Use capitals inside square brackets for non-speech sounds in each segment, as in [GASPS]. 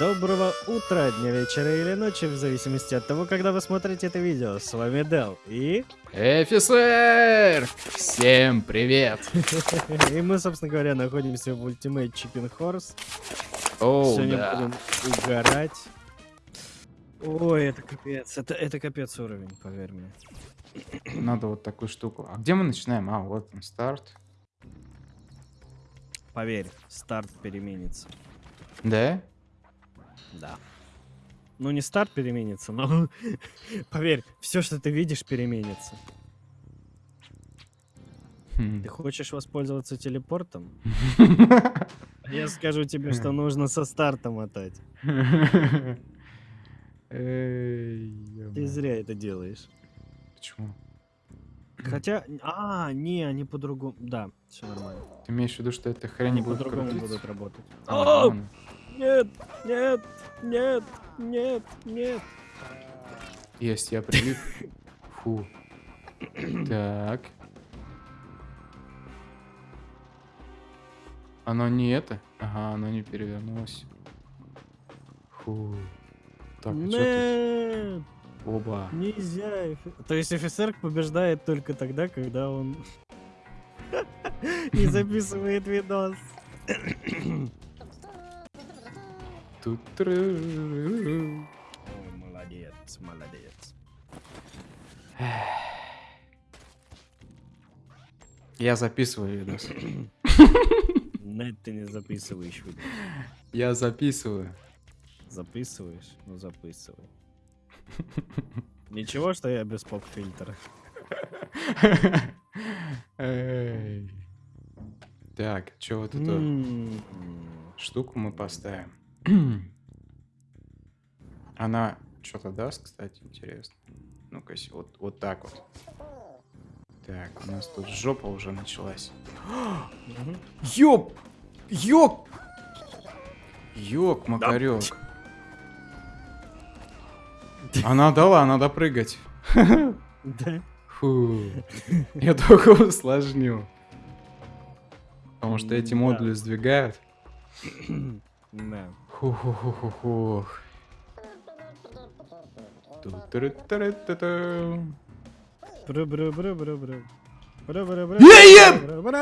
Доброго утра, дня, вечера или ночи, в зависимости от того, когда вы смотрите это видео. С вами Дел и... Офицер! Всем привет! [LAUGHS] И мы, собственно говоря, находимся в Ultimate Chicken Horse. Оу, Сегодня да. будем угорать. Ой, это капец. Это, это капец уровень, поверь мне. [CLEARS THROAT] Надо вот такую штуку. А где мы начинаем? А, вот он, старт. Поверь, старт переменится. Да? Да. Ну, не старт переменится, но... [LAUGHS] Поверь, все, что ты видишь, переменится. Хм. Ты хочешь воспользоваться телепортом? [LAUGHS] Я скажу тебе, что нужно со старта мотать. Ты зря это делаешь. Почему? Хотя, а, не, они по-другому. Да, все нормально. Ты имеешь в виду, что эта хрень будет по-другому будут работать. Нет, нет, нет, нет, нет. Есть, я прилип. Фу. Так. Оно не это? Ага, оно не перевернулось. Фу. Так, а тут? Оба. нельзя. То есть офицер побеждает только тогда, когда он [LAUGHS] не записывает видос. [COUGHS] Тут молодец, молодец. Я записываю видос. Нет, ты не записываешь видос. Я записываю. Записываешь? Ну записывай. Ничего, что я без поп-фильтра. Так, что вот эту М, штуку мы поставим? [CLEARS THROAT] Она что-то даст, кстати, интересно. Ну-ка, вот, вот так вот. Так, у нас тут жопа уже началась. мгм. Ёп! Ёк! Ёк, макарёк. [LAUGHS] Она дала, надо прыгать. [LAUGHS] Да. Фу. Я только усложнил. Потому что эти модули сдвигают. [CLEARS THROAT] Да. Ху-ху-ху-ху-ху. Ту-ту-ру-ту-ру-ту-ту. Бру-бру-бру-бру-бру. Е-е!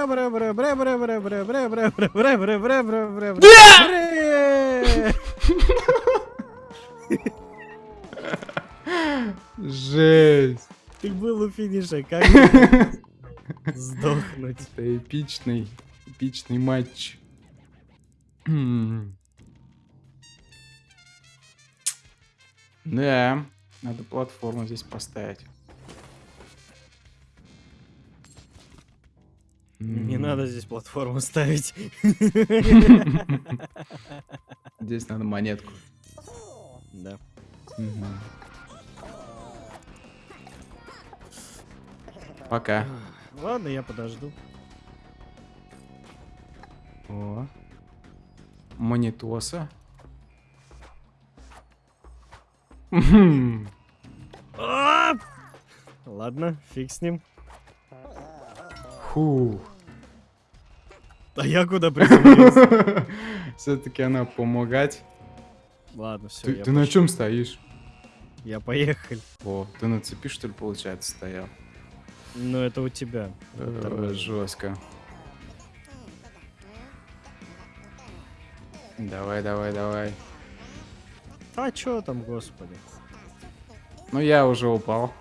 Жесть. Ты был у финиша, как сдохнуть? Это эпичный, эпичный матч. Да, надо платформу здесь поставить. Не надо здесь платформу ставить. Здесь надо монетку. Да. Пока. Ладно, я подожду. О. Монитоса. Ладно, фиг с ним. Фу. А я куда приземлился? [LAUGHS] Все-таки она помогать. Ладно, все, Ты, на чем стоишь? я поехал. О, ты на цепи, что ли, получается, стоял? Ну, это у тебя. Нормально. Жестко. Давай, давай, давай. А чё там, господи? Ну, я уже упал.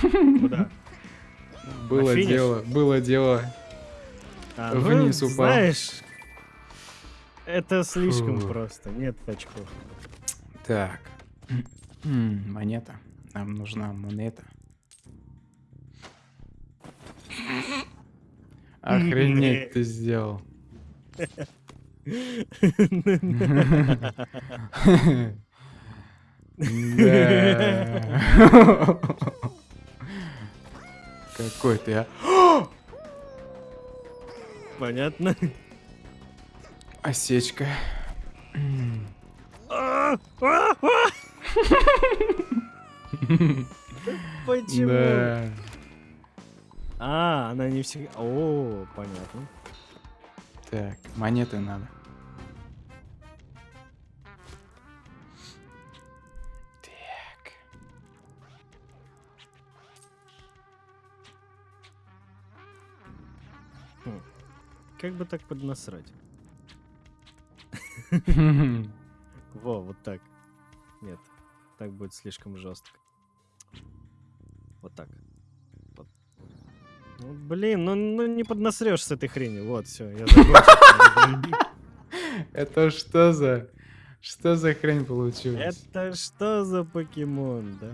Куда? Было дело, было дело. А, ну, Вниз упал. Знаешь, это слишком Фу. просто. Нет очков. Так. Монета. Нам нужна монета. [LAUGHS] Охренеть ты сделал. [LAUGHS] Какой ты, а? Понятно. Осечка. Почему? А, она не всегда... О, понятно. Так, монеты надо. Как бы так поднасрать? [LAUGHS] Во, вот так. Нет, так будет слишком жестко. Вот так. Вот. Ну, блин, ну, ну не поднасрешь с этой хренью. Вот, все, я закончил. [LAUGHS] Это что за... Что за хрень получилась? Это что за покемон, да?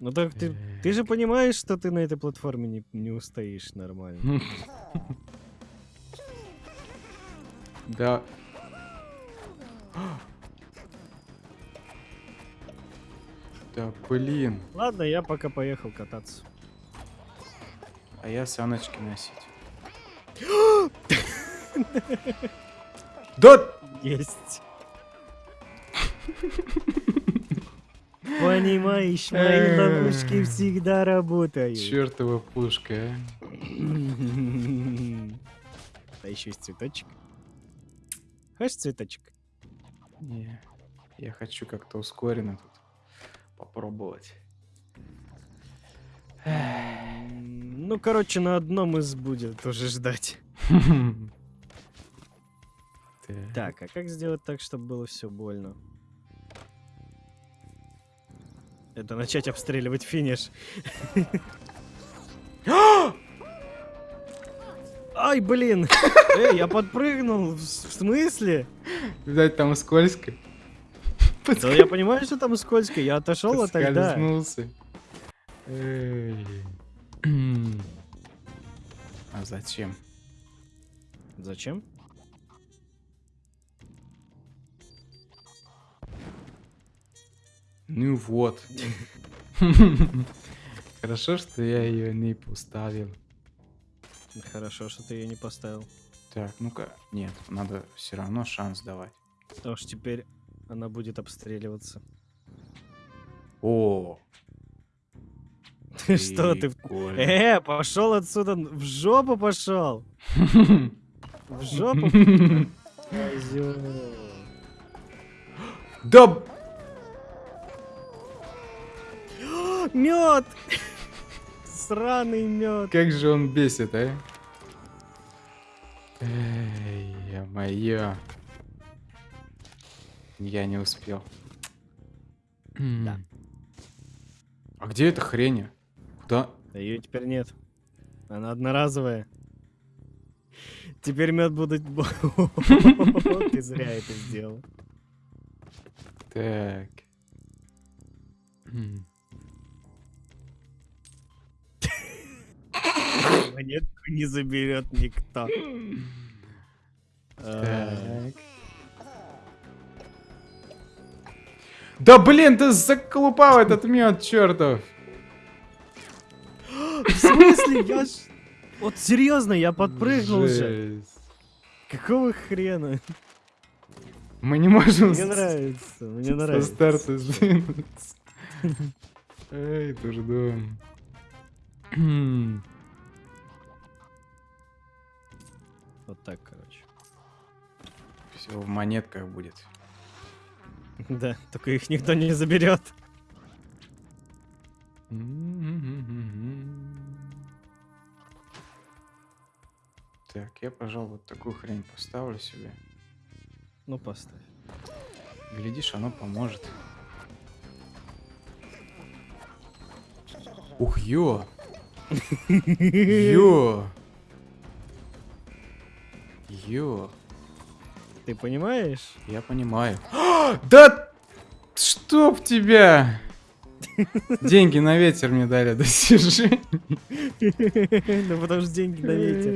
Ну так ты, ты же понимаешь, что ты на этой платформе не, не устоишь нормально. [LAUGHS] Да. [GASPS] Да блин. Ладно, я пока поехал кататься. А я саночки носить. [GASPS] Да! Есть. Понимаешь, мои Э. ловушки всегда работают. Чертова пушка, а. [LAUGHS] А еще есть цветочек. Хочешь цветочек? Не, я хочу как-то ускоренно тут попробовать. Ну, короче, на одном из будет уже ждать. [LAUGHS] Так, а как сделать так, чтобы было все больно? Это начать обстреливать финиш. [LAUGHS] Ай, блин! Эй, я подпрыгнул. В смысле? Видать, там скользко. Да я понимаю, что там скользко. Я отошел от тогда. А зачем? Зачем? Ну вот. [LAUGHS] Хорошо, что я ее не поставил. Хорошо, что ты ее не поставил. Так, ну-ка. Нет, надо все равно шанс давать. Потому что теперь она будет обстреливаться. О, Что ты? Э, пошел отсюда, в жопу пошел. [LAUGHS] В жопу. Да Мед! Сраный мед. как же он бесит, а? Моё. Я не успел. Да. А где эта хрень? Куда? Да ее теперь нет. Она одноразовая. Теперь мед будут... Ты зря это сделал. Так. Монетку [LAUGHS] не заберет никто. [LAUGHS] Так. Да блин, ты заколупал этот мед, чертов! В смысле? Я ж... Вот серьезно, я подпрыгнул же. Какого хрена? Мы не можем Мне нравится, мне со нравится. старта сдвинуться. Эй, ждем. Вот так. Все в монетках будет. Да, только их никто не заберет. Так, я, пожалуй, вот такую хрень поставлю себе. Ну, поставь. Глядишь, оно поможет. Ух, ё! [LAUGHS] Ё! Ё! Ты понимаешь? Я понимаю. [GASPS] Да чтоб тебя! [LAUGHS] Деньги на ветер мне дали достижение. Ну, [LAUGHS] потому что деньги на ветер.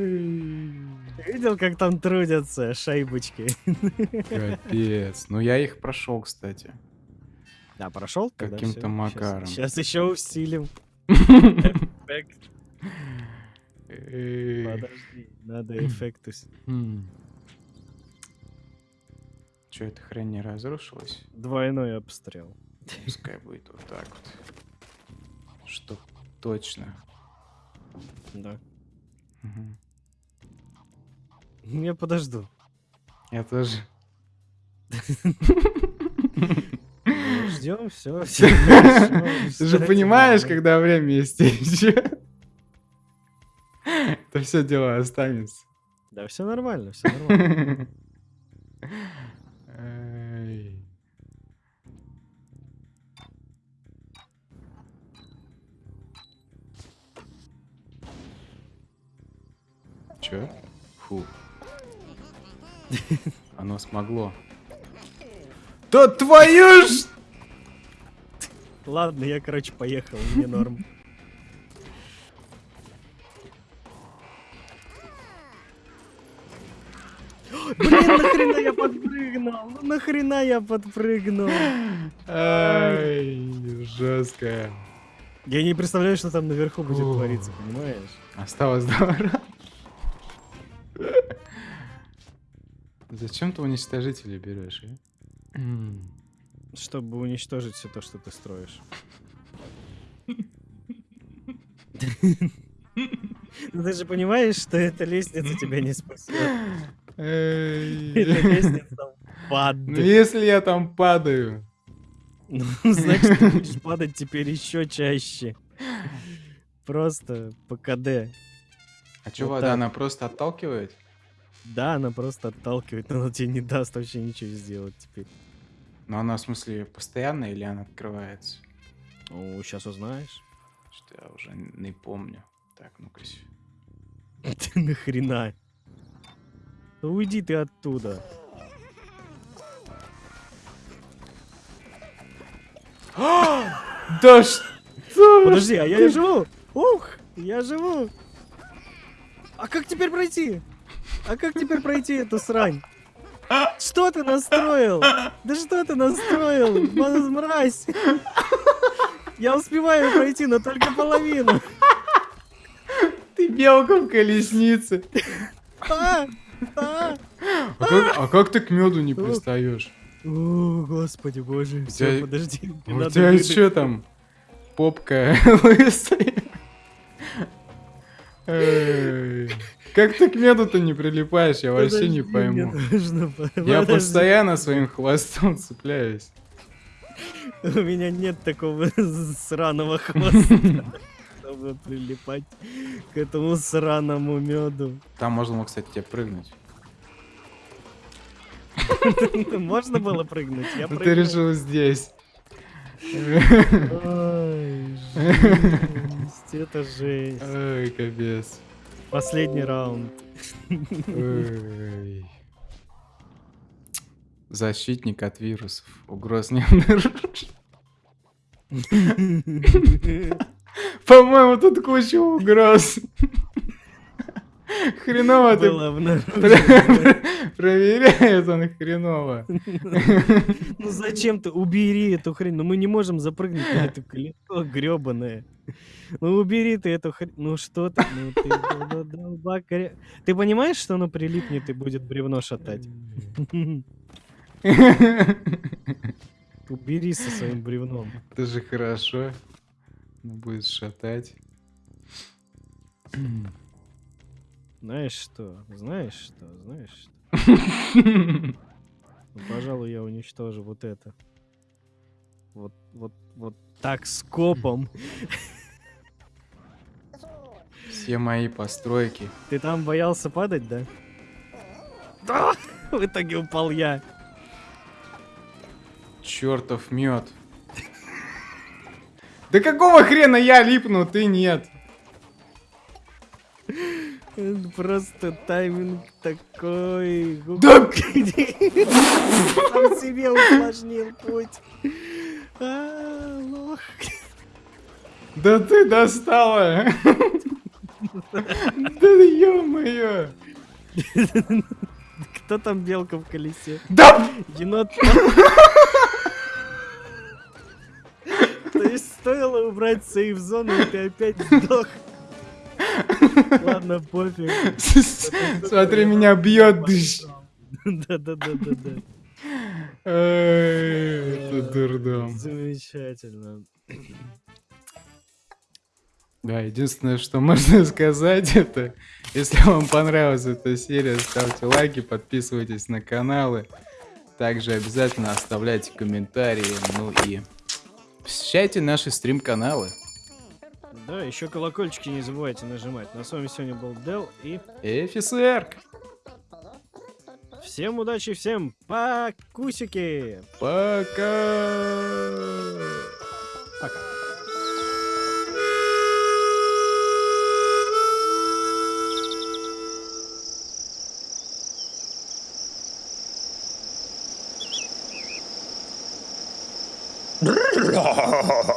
Видел, как там трудятся шайбочки? Капец. Ну я их прошел, кстати. Да, прошел? Каким-то макаром. Сейчас еще усилим. [LAUGHS] Подожди, надо эффект ус- Че, эта хрень не разрушилась? Двойной обстрел. Пускай будет вот так вот. Чтоб точно. Да. Мгм. Я подожду. Я тоже. Ждем, все. Ты же понимаешь, когда время истечет. Это все дело останется. Да все нормально, все нормально. [LAUGHS] Чё? Фу. [LAUGHS] Оно смогло. Да твою ж! Ладно, я, короче, поехал, мне норм. Блин, нахрена я подпрыгнул? Ну нахрена я подпрыгнул? Ай, жестко. Я не представляю, что там наверху будет твориться, понимаешь? Осталось два раза. Зачем ты уничтожители берешь, а? Чтобы уничтожить все то, что ты строишь. [LAUGHS] Ну ты же понимаешь, что эта лестница тебя не спасет. Эта лестница ад. Ну если я там падаю. Ну, значит, ты будешь падать теперь еще чаще. Просто по КД. А чё, Вот вода, она просто отталкивает? Да, она просто отталкивает, но она тебе не даст вообще ничего сделать теперь. Но она, в смысле, постоянно или она открывается? Ну, сейчас узнаешь. Что я уже не помню. Так, ну-ка. [LAUGHS] Ты нахрена? Уйди ты оттуда. [GASPS] Да что? Подожди, а я живу! Ух, я живу! А как теперь пройти? А как теперь пройти эту срань? Что ты настроил? Да что ты настроил? Мразь! Я успеваю пройти, но только половину. Ты белка в колеснице. А! А! А как, а как ты к меду не пристаешь? О, господи боже. Все, подожди. мне У надо тебя выдать. что там? Попка [LAUGHS] лысая. [LAUGHS] Как ты к меду-то не прилипаешь, я вообще не пойму. [LAUGHS] Я постоянно своим хвостом цепляюсь. [LAUGHS] У меня нет такого [LAUGHS] сраного хвоста, чтобы прилипать к этому сраному меду. Там можно, кстати, тебе прыгнуть. Можно было прыгнуть? Я Ну ты прыгнул. решил здесь. Ой, жесть, это жесть. Ой, капец. Последний раунд. Защитник от вирусов. Угроз не. По-моему, тут куча угроз. Хреново ты проверяет он хреново. [LAUGHS] Ну зачем ты? Убери эту хрень. Ну мы не можем запрыгнуть на это колесо гребаное. Ну убери ты эту хрень. Ну что ты? Ну ты Ты понимаешь, что оно прилипнет и будет бревно шатать? [LAUGHS] Убери со своим бревном. Это же хорошо. Будет шатать. Знаешь что? Знаешь что? Знаешь что? Пожалуй, я уничтожу вот это. Вот, вот, вот так скопом. Все мои постройки. Ты там боялся падать, да? Да! В итоге упал я. Чертов мед. Да какого хрена я липну, ты нет? Просто тайминг такой. Да- [LAUGHS] Сам себе усложнил путь. А, лох. Да ты достала! Да ё-моё! Кто там белка в колесе? Да! Енот. То есть стоило убрать сейф-зону, и ты опять сдох. Ладно, пофиг. [LAUGHS] Смотри, меня бьет дыш. Да-да-да-да-да. Это дурдом. Замечательно. Да, единственное, что можно [LAUGHS] сказать, это если вам понравилась эта серия, ставьте лайки, подписывайтесь на каналы. Также обязательно оставляйте комментарии, ну и посещайте наши стрим-каналы. Да, еще колокольчики не забывайте нажимать. На с вами сегодня был Дел и Офицерк. всем удачи, всем покусики! Пока. Пока. Ha ha ha ha ha!